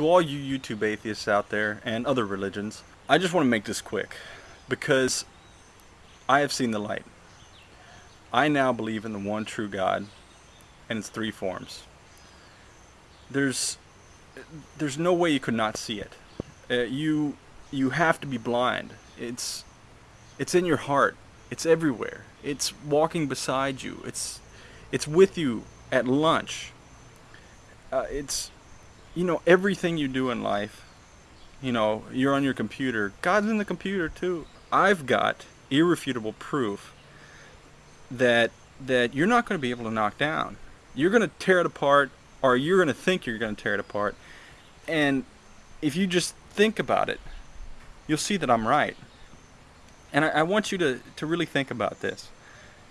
to all you YouTube atheists out there and other religions, I just want to make this quick because I have seen the light. I now believe in the one true God and its three forms. There's there's no way you could not see it. Uh, you you have to be blind. It's it's in your heart. It's everywhere. It's walking beside you. It's it's with you at lunch. Uh, it's you know everything you do in life. You know you're on your computer. God's in the computer too. I've got irrefutable proof that that you're not going to be able to knock down. You're going to tear it apart, or you're going to think you're going to tear it apart. And if you just think about it, you'll see that I'm right. And I, I want you to, to really think about this.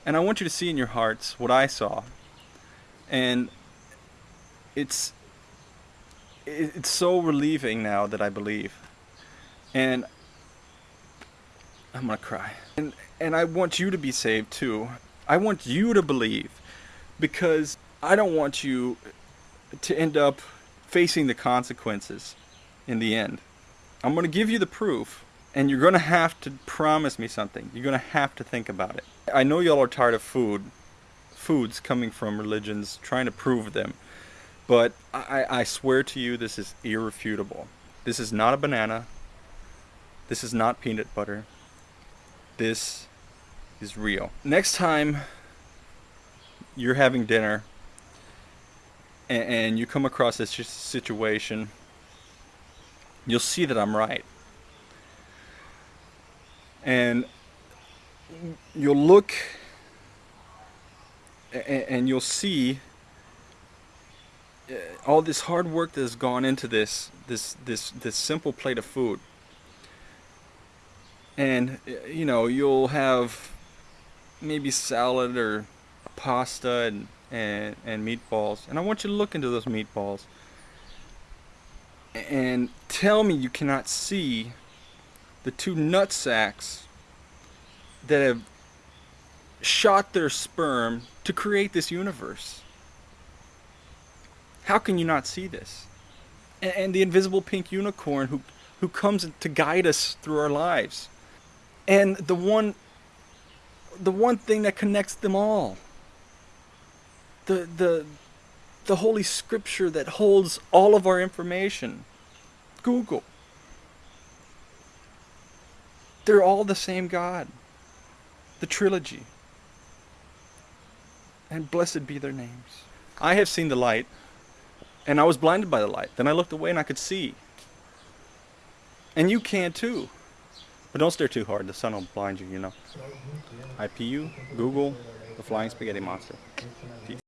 And I want you to see in your hearts what I saw. And it's it's so relieving now that I believe. And I'm gonna cry. And and I want you to be saved too. I want you to believe because I don't want you to end up facing the consequences in the end. I'm to give you the proof and you're to have to promise me something. You're to have to think about it. I know y'all are tired of food, foods coming from religions, trying to prove them. But I, I swear to you, this is irrefutable. This is not a banana. This is not peanut butter. This is real. Next time you're having dinner and, and you come across this situation, you'll see that I'm right. And you'll look and, and you'll see all this hard work that has gone into this this this this simple plate of food and you know you'll have maybe salad or pasta and, and, and meatballs. And I want you to look into those meatballs and tell me you cannot see the two nut sacks that have shot their sperm to create this universe. How can you not see this? And, and the invisible pink unicorn who, who comes to guide us through our lives. And the one the one thing that connects them all. The, the, the Holy Scripture that holds all of our information. Google. They're all the same God. The trilogy. And blessed be their names. I have seen the light, and I was blinded by the light. Then I looked away and I could see. And you can too. But don't stare too hard, the sun will blind you, you know. IPU, Google, the Flying Spaghetti Monster. Peace.